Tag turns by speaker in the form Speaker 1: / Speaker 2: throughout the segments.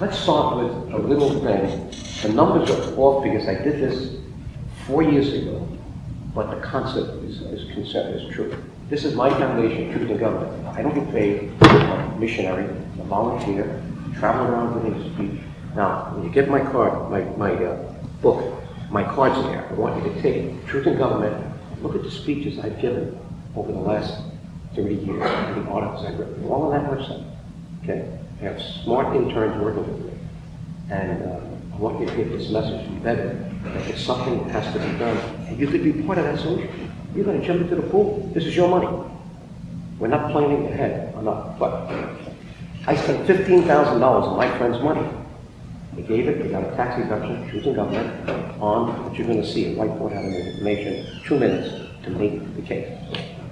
Speaker 1: Let's start with a little thing. The numbers are off because I did this four years ago, but the concept is, is, concept is true. This is my foundation, Truth in Government. I don't get paid. I'm a missionary, I'm a volunteer, travel around giving speech. Now, when you get my card, my, my uh, book, my card's there. I want you to take Truth in Government. Look at the speeches I've given over the last 30 years, the articles I've written, all on that website. Okay? Have smart interns working with me. And uh, I want you to get this message embedded that something that has to be done. And you could be part of that solution. You're going to jump into the pool. This is your money. We're not planning ahead. I'm. But I spent $15,000 of my friend's money. They gave it, they got a tax deduction, Truth in Government, on what you're going to see, a whiteboard of information, two minutes to make the case.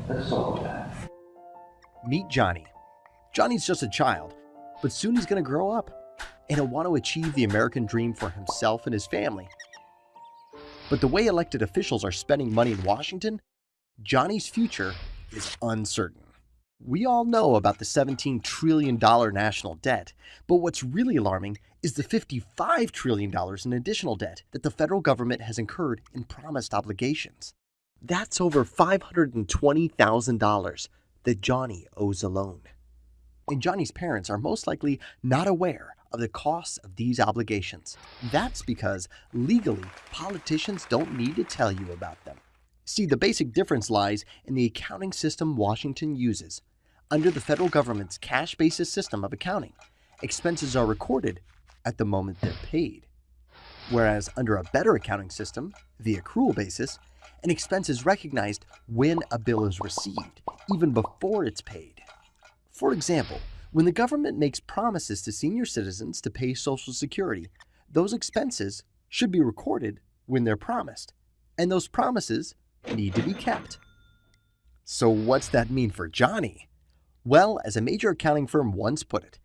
Speaker 1: Let's about that.
Speaker 2: Meet Johnny. Johnny's just a child, but soon he's going to grow up and he'll want to achieve the American dream for himself and his family. But the way elected officials are spending money in Washington, Johnny's future is uncertain. We all know about the $17 trillion national debt, but what's really alarming is the $55 trillion in additional debt that the federal government has incurred in promised obligations. That's over $520,000 that Johnny owes alone. And Johnny's parents are most likely not aware of the costs of these obligations. That's because legally, politicians don't need to tell you about them. See, the basic difference lies in the accounting system Washington uses. Under the federal government's cash basis system of accounting, expenses are recorded at the moment they're paid. Whereas under a better accounting system, the accrual basis, an expense is recognized when a bill is received, even before it's paid. For example, when the government makes promises to senior citizens to pay Social Security, those expenses should be recorded when they're promised, and those promises need to be kept. So, what's that mean for Johnny? Well, as a major accounting firm once put it,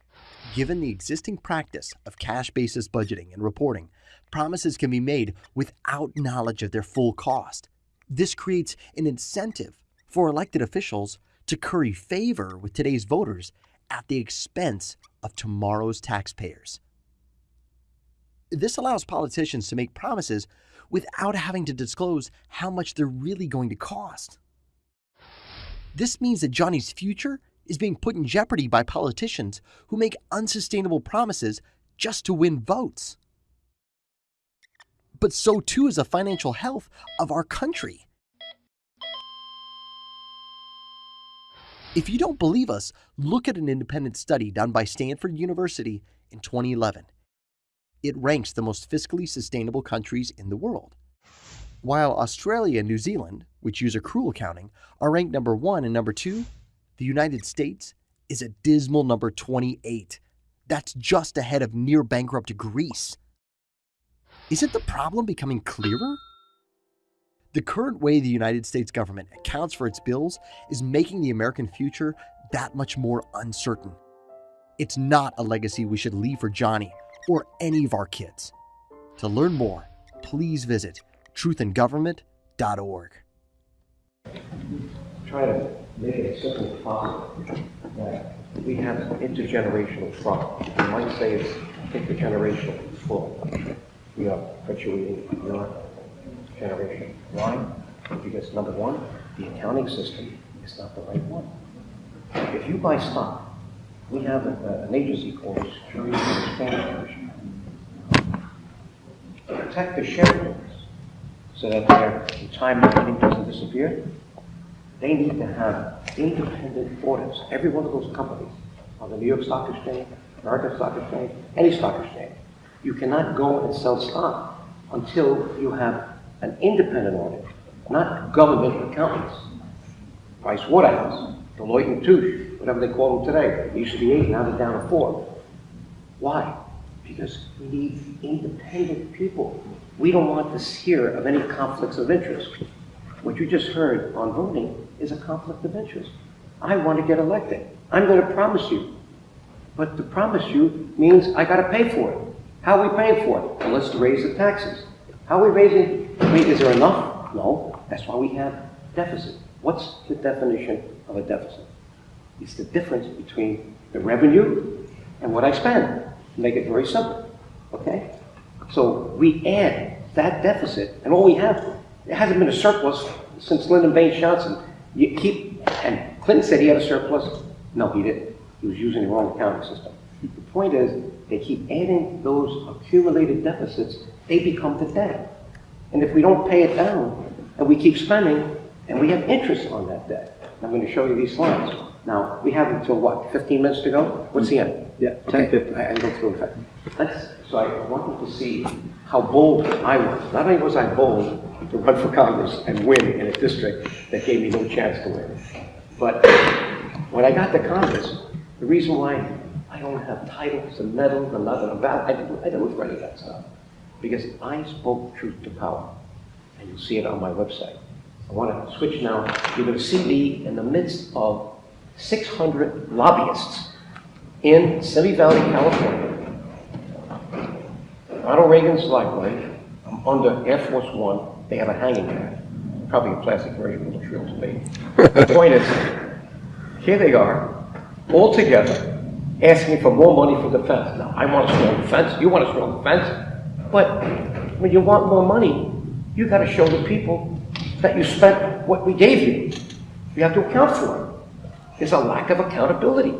Speaker 2: given the existing practice of cash basis budgeting and reporting, promises can be made without knowledge of their full cost. This creates an incentive for elected officials to curry favor with today's voters at the expense of tomorrow's taxpayers. This allows politicians to make promises without having to disclose how much they're really going to cost. This means that Johnny's future is being put in jeopardy by politicians who make unsustainable promises just to win votes. But so too is the financial health of our country. If you don't believe us, look at an independent study done by Stanford University in 2011. It ranks the most fiscally sustainable countries in the world. While Australia and New Zealand, which use accrual accounting, are ranked number one and number two, the United States is a dismal number 28. That's just ahead of near bankrupt Greece. Isn't the problem becoming clearer? The current way the United States government accounts for its bills is making the American future that much more uncertain. It's not a legacy we should leave for Johnny or any of our kids. To learn more, please visit truthingovernment.org.
Speaker 1: Try to make it simple as we have intergenerational trauma. You might say it's intergenerational full. We are perpetuating your generation. Why? Because number one, the accounting system is not the right one. If you buy stock, we have a, an agency called Securities and to protect the shareholders so that their retirement money doesn't disappear. They need to have independent audits. Every one of those companies on the New York Stock Exchange, American Stock Exchange, any stock exchange, you cannot go and sell stock until you have an independent audit, not government accountants. Price Waterhouse, Deloitte and Touche, whatever they call them today. Used to be eight, now they're down to four. Why? Because we need independent people. We don't want to hear of any conflicts of interest. What you just heard on voting is a conflict of interest. I want to get elected. I'm going to promise you. But to promise you means I got to pay for it. How are we paying for it? Well, let's raise the taxes. How are we raising? I mean, is there enough? No. That's why we have deficit. What's the definition of a deficit? It's the difference between the revenue and what I spend. make it very simple, okay? So we add that deficit, and all we have, it hasn't been a surplus since Lyndon Baines Johnson. You keep, and Clinton said he had a surplus. No, he didn't. He was using the wrong accounting system. The point is, they keep adding those accumulated deficits, they become the debt. And if we don't pay it down, and we keep spending, and we have interest on that debt. I'm going to show you these slides. Now, we have until what, 15 minutes to go? What's the end?
Speaker 3: Yeah,
Speaker 1: Okay,
Speaker 3: 10:50.
Speaker 1: I I go through it. Let's, so I wanted to see how bold I was. Not only was I bold to run for Congress and win in a district that gave me no chance to win, but when I got to Congress, the reason why I don't have titles and medals and nothing about, I didn't, I didn't look for any of that stuff. Because I spoke truth to power. And you'll see it on my website. I want to switch now. You're going to see me in the midst of 600 lobbyists in Simi Valley, California. Ronald Reagan's library. I'm under Air Force One. They have a hanging pad. Probably a plastic version, a little shrill to me. The point is, here they are, all together, asking for more money for defense. Now, I want a strong defense, you want a strong defense, but when you want more money, you gotta show the people that you spent what we gave you. You have to account for it. There's a lack of accountability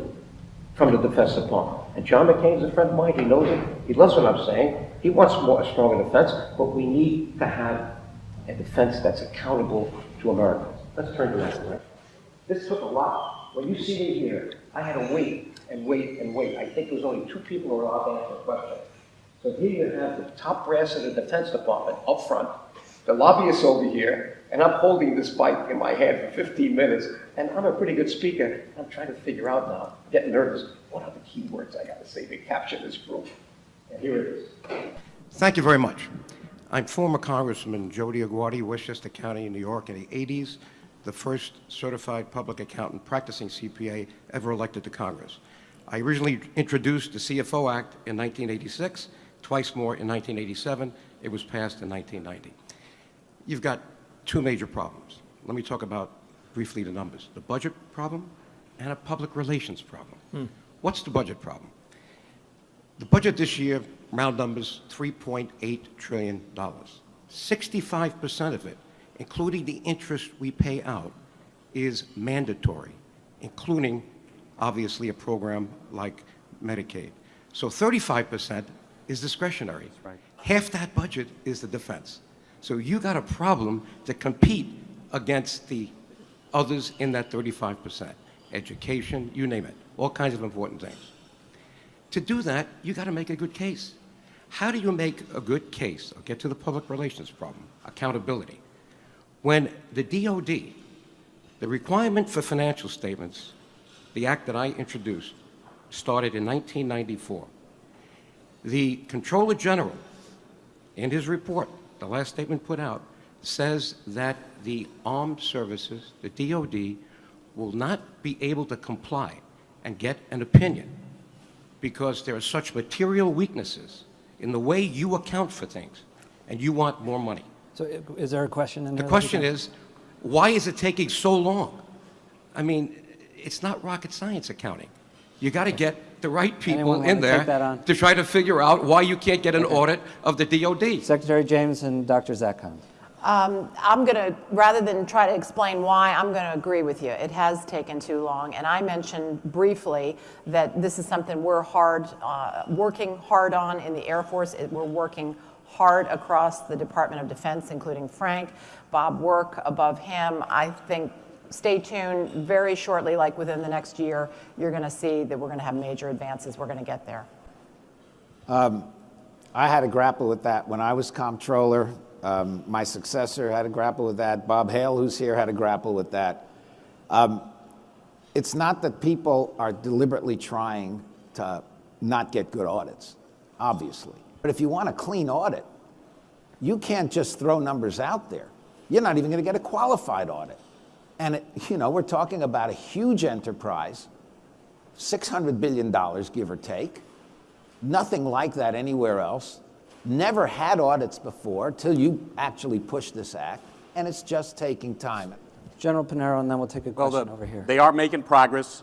Speaker 1: from the Defense Department. And John McCain's a friend of mine, he knows it, he loves what I'm saying, he wants more, a stronger defense, but we need to have a defense that's accountable to Americans. Let's turn to that, right? This took a lot. When you see me here, I had to wait and wait and wait. I think there was only two people who were allowed to answer a question. So here you have the top brass of the Defense Department up front, the lobbyists over here, and I'm holding this bike in my hand for 15 minutes, and I'm a pretty good speaker. I'm trying to figure out now, getting nervous, what are the key words I got to say to capture this group? And here it is. Thank you very much. I'm former Congressman Joe DioGuardi, Westchester County, New York, in the 80s, the first certified public accountant practicing CPA ever elected to Congress. I originally introduced the CFO Act in 1986, twice more in 1987. It was passed in 1990. You've got two major problems. Let me talk about briefly the numbers. The budget problem and a public relations problem. Hmm. What's the budget problem? The budget this year, round numbers, $3.8 trillion. 65% of it, including the interest we pay out, is mandatory, including, obviously, a program like Medicaid. So 35% is discretionary. Half that budget is the defense. So you got a problem to compete against the others in that 35%. Education, you name it, all kinds of important things. To do that, you got to make a good case. How do you make a good case? I'll get to the public relations problem, accountability. When the DOD, the requirement for financial statements, the act that I introduced, started in 1994. The Comptroller General, in his report, the last statement put out, says that the armed services, the DOD, will not be able to comply and get an opinion because there are such material weaknesses in the way you account for things, and you want more money.
Speaker 4: So is there a question in
Speaker 1: The question is, why is it taking so long? I mean, it's not rocket science accounting. You got to get the right people in
Speaker 4: wanna
Speaker 1: there
Speaker 4: take that on?
Speaker 1: to try to figure out why you can't get an audit of the DOD.
Speaker 4: Secretary James and Dr. Zakheim.
Speaker 5: Um, I'm going to, rather than try to explain why, I'm going to agree with you. It has taken too long. And I mentioned briefly that this is something we're hard, uh, working hard on in the Air Force. It- We're working hard across the Department of Defense, including Frank, Bob Work above him. I think, stay tuned, very shortly, like within the next year, you're going to see that we're going to have major advances. We're going to get there.
Speaker 6: I had to grapple with that when I was comptroller. Um, my successor had to grapple with that. Bob Hale, who's here, had to grapple with that. Um, it's not that people are deliberately trying to not get good audits, obviously. But if you want a clean audit, you can't just throw numbers out there. You're not even going to get a qualified audit. And, it, you know, we're talking about a huge enterprise, $600 billion, give or take. Nothing like that anywhere else. Never had audits before till you actually push this act, and it's just taking time.
Speaker 4: General Punaro, and then we'll take a
Speaker 7: Well,
Speaker 4: question
Speaker 7: the-
Speaker 4: over here.
Speaker 7: They are making progress.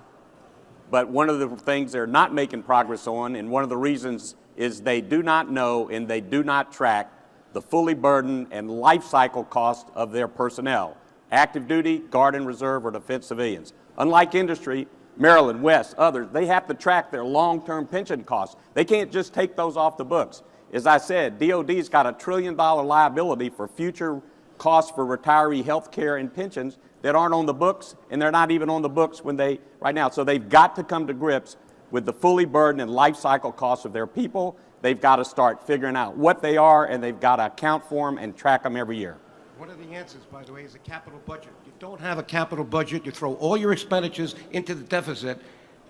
Speaker 3: But one of the things they're not making progress on, and one of the reasons is they do not know and they do not track the fully burdened and life cycle cost of their personnel, active duty, guard and reserve, or defense civilians. Unlike industry, Maryland, West, others, they have to track their long-term pension costs. They can't just take those off the books. As I said, DOD's got a trillion dollar liability for future costs for retiree health care and pensions that aren't on the books, and they're not even on the books when they, right now. So they've got to come to grips with the fully burdened and life cycle costs of their people. They've got to start figuring out what they are, and they've got to account for them and track them every year.
Speaker 7: One of the answers, by the way, is a capital budget. You don't have a capital budget, you throw all your expenditures into the deficit,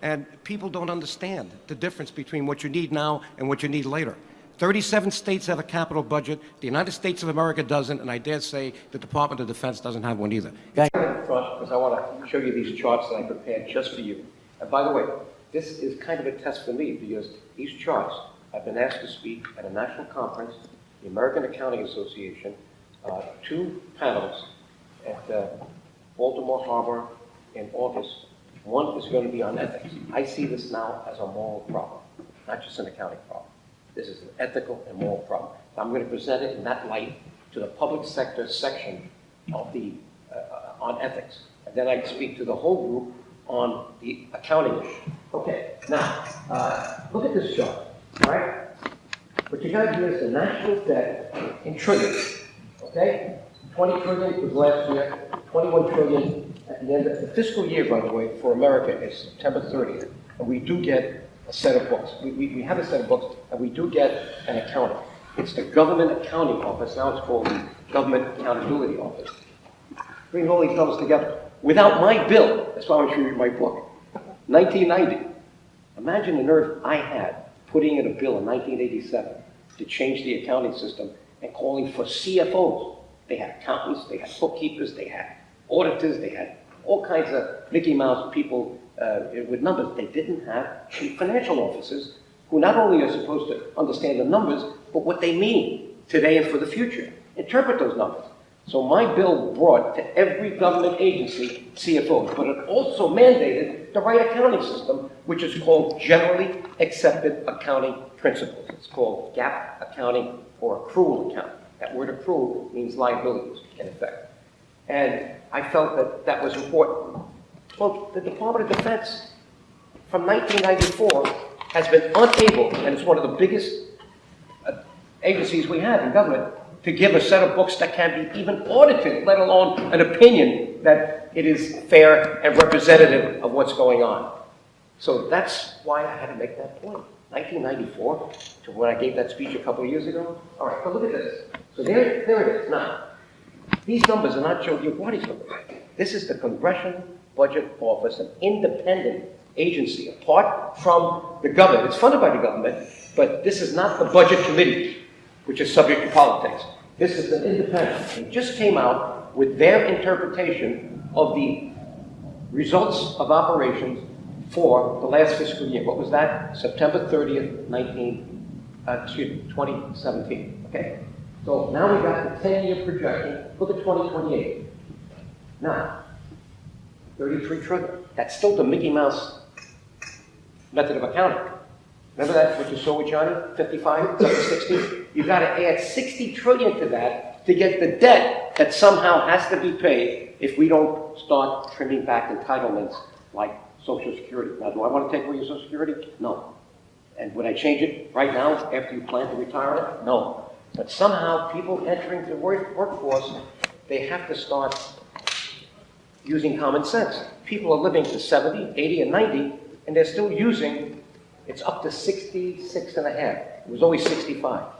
Speaker 7: and people don't understand the difference between what you need now and what you need later. 37 states have a capital budget, the United States of America doesn't, and I dare say the Department of Defense doesn't have one either.
Speaker 1: in front because I want to show you these charts that I prepared just for you. And by the way, this is kind of a test for me because these charts, I've been asked to speak at a national conference, the American Accounting Association, uh, two panels at uh, Baltimore Harbor in August. One is going to be on ethics. I see this now as a moral problem, not just an accounting problem. This is an ethical and moral problem. I'm going to present it in that light to the public sector section of the, uh, on ethics. And then I speak to the whole group on the accounting issue. Okay, now, uh, look at this chart, right? What you got here is the national debt in trillions, okay? 20 trillion was last year, 21 trillion at the end of the fiscal year, by the way, for America is September 30th. And we do get a set of books. We, we, we have a set of books, and we do get an accounting. It's the Government Accounting Office, now it's called the Government Accountability Office. Bring all these numbers together. Without my bill, that's why I'm showing you my book, 1990. Imagine the nerve I had putting in a bill in 1987 to change the accounting system and calling for CFOs. They had accountants, they had bookkeepers, they had auditors, they had all kinds of Mickey Mouse people uh, with numbers. They didn't have chief financial officers who not only are supposed to understand the numbers, but what they mean today and for the future. Interpret those numbers. So my bill brought to every government agency CFOs, but it also mandated the right accounting system, which is called Generally Accepted Accounting Principles. It's called GAAP accounting or accrual accounting. That word accrual means liabilities, in effect. And I felt that that was important. Well, the Department of Defense, from 1994, has been unable, and it's one of the biggest uh, agencies we have in government, to give a set of books that can be even audited, let alone an opinion that it is fair and representative of what's going on. So that's why I had to make that point. 1994, to when I gave that speech a couple of years ago. All right, but look at this. So there, there it is. Now, these numbers are not Joe DioGuardi's numbers. This is the Congressional Budget Office, an independent agency, apart from the government. It's funded by the government, but this is not the Budget Committee, which is subject to politics. This is an independent. They just came out with their interpretation of the results of operations for the last fiscal year. What was that? September 30th, 19, uh, excuse me, 2017. Okay? So now we got the 10-year projection. Look at 2028. Now, 33 trillion. That's still the Mickey Mouse method of accounting. Remember that, what you with Johnny? 55, it's up to 60? You've got to add 60 trillion to that to get the debt that somehow has to be paid if we don't start trimming back entitlements like Social Security. Now, do I want to take away your Social Security? No. And would I change it right now after you plan to retire? No. But somehow people entering the work workforce, they have to start using common sense. People are living to 70, 80, and 90, and they're still using, it's up to 66 and a half. It was always 65.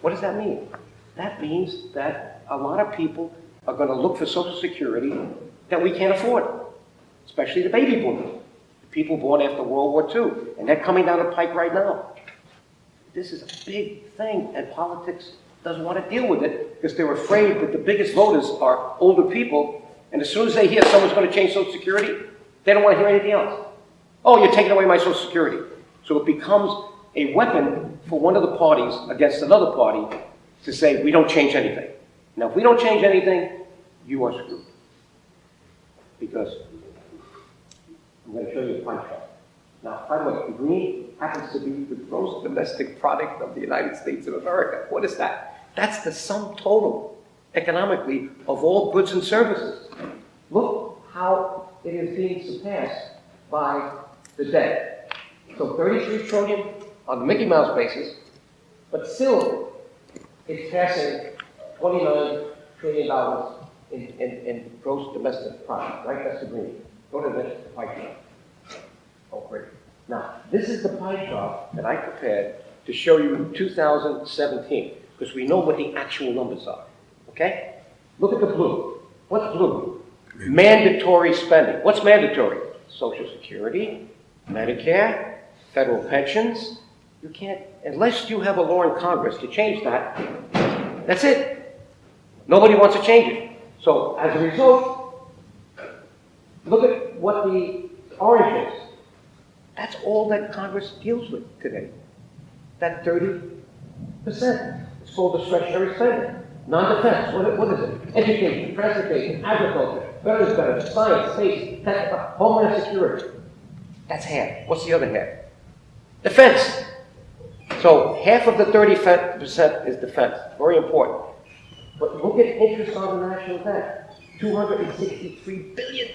Speaker 1: What does that mean? That means that a lot of people are going to look for Social Security that we can't afford, especially the baby boomers, the people born after World War II, and they're coming down the pike right now. This is a big thing, and politics doesn't want to deal with it because they're afraid that the biggest voters are older people, and as soon as they hear someone's going to change Social Security, they don't want to hear anything else. Oh, you're taking away my Social Security. So it becomes a weapon for one of the parties against another party to say, we don't change anything. Now, if we don't change anything, you are screwed. Because I'm going to show you a pie chart. Now, by the way, green happens to be the gross domestic product of the United States of America. What is that? That's the sum total, economically, of all goods and services. Look how it is being surpassed by the debt. So 33 trillion on the Mickey Mouse basis, but still, it's passing 29 trillion dollars in, in, in gross domestic product, right? That's the green. Go to the pie chart. Oh, great. Now, this is the pie chart that I prepared to show you in 2017, because we know what the actual numbers are. Okay? Look at the blue. What's blue? Mandatory spending. What's mandatory? Social Security, Medicare, federal pensions. You can't, unless you have a law in Congress to change that, that's it. Nobody wants to change it. So as a result, look at what the orange is. That's all that Congress deals with today. That 30%. It's called discretionary spending. Non-defense, what, what is it? Education, transportation, agriculture, veterans benefits, science, space, tech, homeland security. That's half. What's the other half? Defense. So half of the 30% is defense. Very important. But look at interest on the national debt. $263 billion.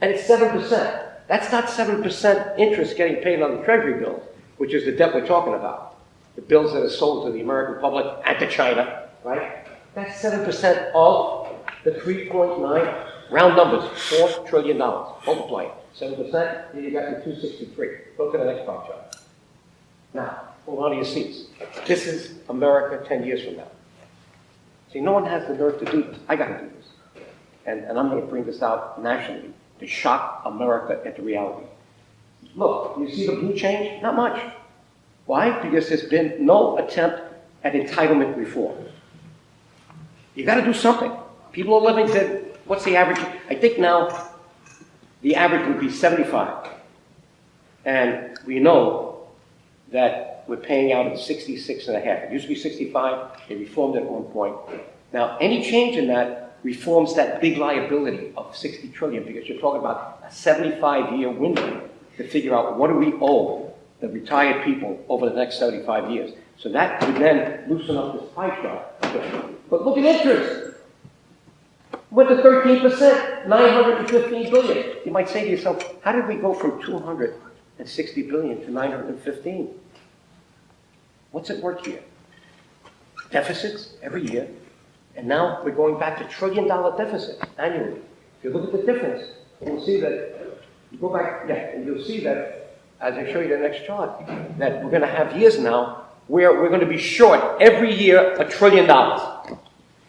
Speaker 1: And it's 7%. That's not 7% interest getting paid on the treasury bills, which is the debt we're talking about. The bills that are sold to the American public and to China, right? That's 7% of the 3.9, round numbers, $4 trillion. Multiply it. 7%, then you got your 263. Go to the next chart. Now, hold on to your seats. This is America 10 years from now. See, no one has the nerve to do this. I got to do this. And, and I'm going to bring this out nationally to shock America into reality. Look, you see the blue change? Not much. Why? Because there's been no attempt at entitlement reform. You got to do something. People are living to, what's the average? I think now the average would be 75. And we know that we're paying out at 66 and a half. It used to be 65. They reformed it at one point. Now, any change in that reforms that big liability of 60 trillion because you're talking about a 75-year window to figure out what do we owe the retired people over the next 75 years. So that would then loosen up this pie chart. But look at interest. Went to 13%, 915 billion. You might say to yourself, how did we go from 260 billion to 915? What's at work here? Deficits every year, and now we're going back to trillion dollar deficits annually. If you look at the difference, you'll see that, you go back, yeah, and you'll see that, as I show you the next chart, that we're going to have years now where we're going to be short every year a trillion dollars.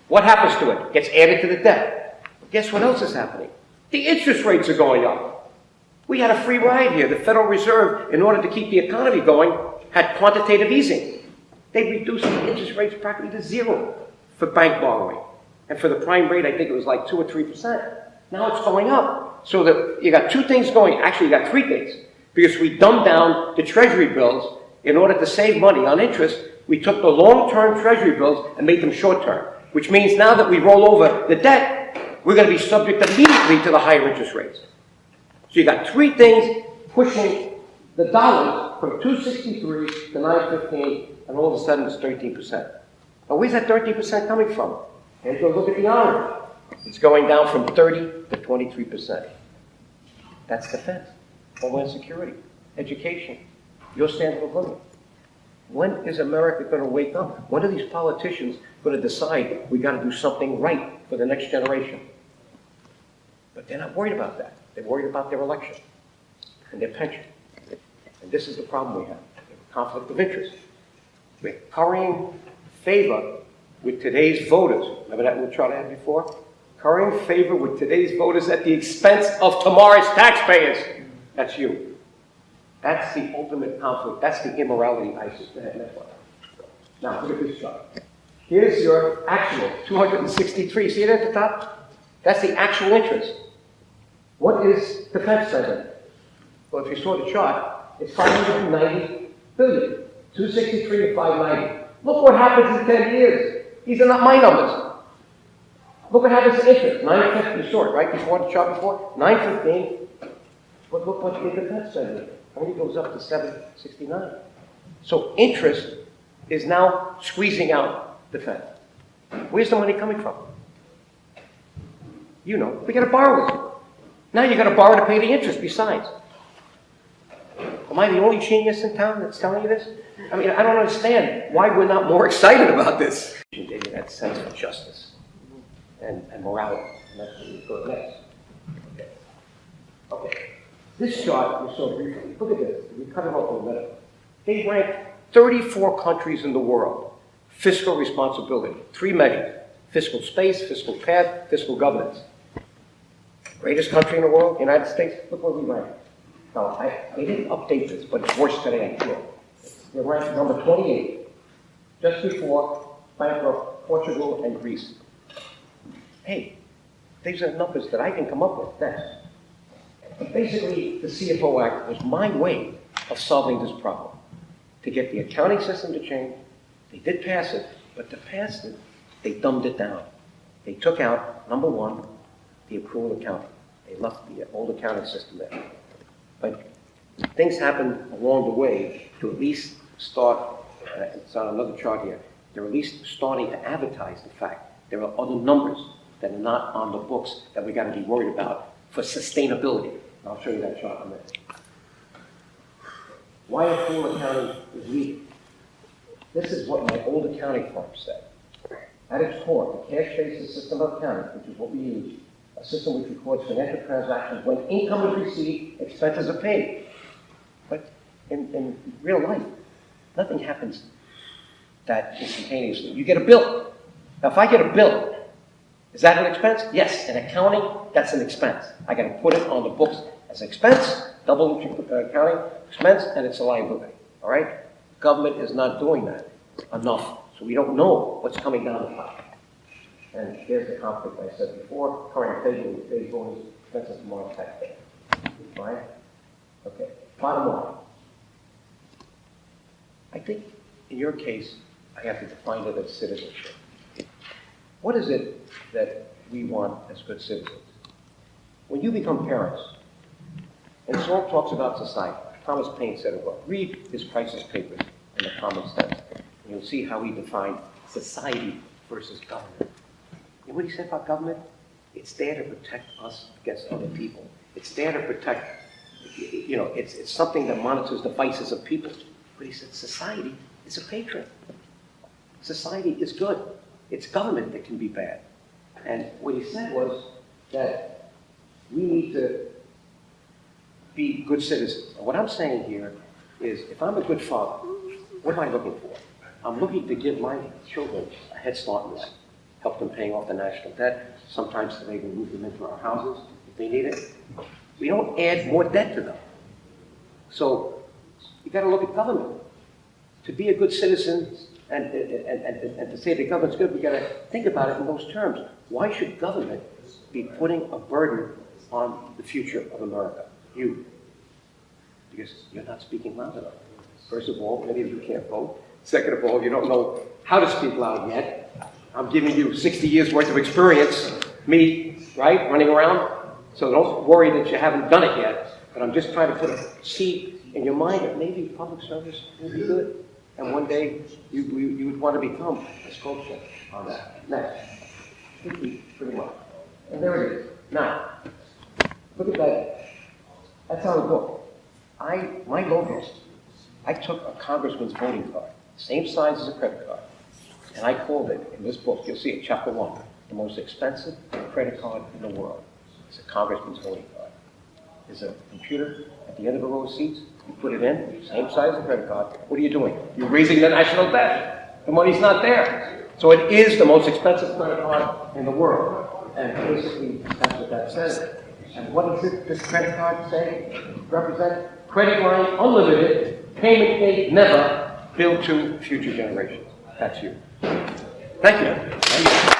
Speaker 1: What happens to it? Gets added to the debt. Guess what else is happening? The interest rates are going up. We had a free ride here. The Federal Reserve, in order to keep the economy going, had quantitative easing. They reduced the interest rates practically to zero for bank borrowing. And for the prime rate, I think it was like 2 or 3%. Now it's going up. So that you got two things going. Actually, you got three things. Because we dumbed down the treasury bills in order to save money on interest. We took the long-term treasury bills and made them short-term. Which means now that we roll over the debt, we're going to be subject immediately to the higher interest rates. So you got three things pushing the dollar from 263 to 915, and all of a sudden it's 13%. Now where's that 13% coming from? And go look at the orange. It's going down from 30 to 23%. That's defense, homeland security, education, your standard of living. When is America going to wake up? When are these politicians going to decide we got to do something right for the next generation? But they're not worried about that. They're worried about their election and their pension. And this is the problem we have, conflict of interest. We're currying favor with today's voters. Remember that little chart I had before? Currying favor with today's voters at the expense of tomorrow's taxpayers. That's you. That's the ultimate conflict. That's the immorality ISIS. Now, look at this chart. Here's your actual, 263. See it at the top? That's the actual interest. What is defense spending? Well, if you saw the chart, it's 590 billion. 263 to 590. Look what happens in 10 years. These are not my numbers. Look what happens to interest. 950 short, right? Before the chart before? 915. But look what the defense spending only goes up to seven sixty-nine. So interest is now squeezing out the Fed. Where's the money coming from? You know, we gotta borrow it. Now you gotta borrow to pay the interest besides. Am I the only genius in town that's telling you this? I mean, I don't understand why we're not more excited about this. That sense of justice and, and morality. Okay. Okay. This chart we saw briefly. Look at this. We cut it off the middle. They rank 34 countries in the world. Fiscal responsibility. Three measures. Fiscal space, fiscal path, fiscal governance. Greatest country in the world, United States. Look where we rank. Now, I, they didn't update this, but it's worse today, I'm sure. They're ranked number 28, just before bankrupt Portugal and Greece. Hey, these are numbers that I can come up with next. But basically, the CFO Act was my way of solving this problem. To get the accounting system to change, they did pass it, but to pass it, they dumbed it down. They took out, number one, the accrual accounting. They left the old accounting system there. But things happened along the way to at least start, uh, it's on another chart here, they're at least starting to advertise the fact there are other numbers that are not on the books that we gotta be worried about for sustainability. I'll show you that chart in a minute. Why accrual accounting is weak? This is what my old accounting firm said. At its core, the cash basis system of accounting, which is what we use, a system which records financial transactions when income is received, expenses are paid. But in, in real life, nothing happens that instantaneously. You get a bill. Now, if I get a bill, is that an expense? Yes. In accounting, that's an expense. I got to put it on the books as expense, double uh, accounting expense, and it's a liability. All right? Government is not doing that enough, so we don't know what's coming down the pipe. And here's the conflict I said before, current phase, phase one is expenses from our taxpayer. Fine? Okay, bottom line. I think in your case, I have to define it as citizenship. What is it that we want as good citizens? When you become parents, and Saul talks about society, Thomas Paine said it well, read his Crisis papers in the common sense, and you'll see how he defined society versus government. And what he said about government? It's there to protect us against other mm-hmm. people. It's there to protect, you know, it's, it's something that monitors the vices of people. But he said society is a patron. Society is good. It's government that can be bad. And what he said was that we need to be good citizens. And what I'm saying here is if I'm a good father, what am I looking for? I'm looking to give my children a head start in life help them paying off the national debt. Sometimes they even move them into our houses if they need it. We don't add more debt to them. So you got to look at government. To be a good citizen and, and, and, and to say the government's good, we got to think about it in those terms. Why should government be putting a burden on the future of America? You. Because you're not speaking loud enough. First of all, many of you can't vote. Second of all, you don't know how to speak loud yet. I'm giving you 60 years worth of experience, me, right, running around. So don't worry that you haven't done it yet. But I'm just trying to put a seed in your mind that maybe public service will be good. And one day you, you, you would want to become a sculptor on that. Next. Pretty, pretty much. And there it is. Now, look at that. That's on the book. I, my logo, I took a congressman's voting card, same size as a credit card. And I called it, in this book, you'll see it, chapter one, the most expensive credit card in the world. It's a congressman's voting card. There's a computer at the end of a row of seats. You put it in, same size as a credit card. What are you doing? You're raising the national debt. The money's not there. So it is the most expensive credit card in the world. And basically, that's what that says. And what does this credit card say? Represent credit line unlimited, payment date never, bill to future generations. That's you. Thank you.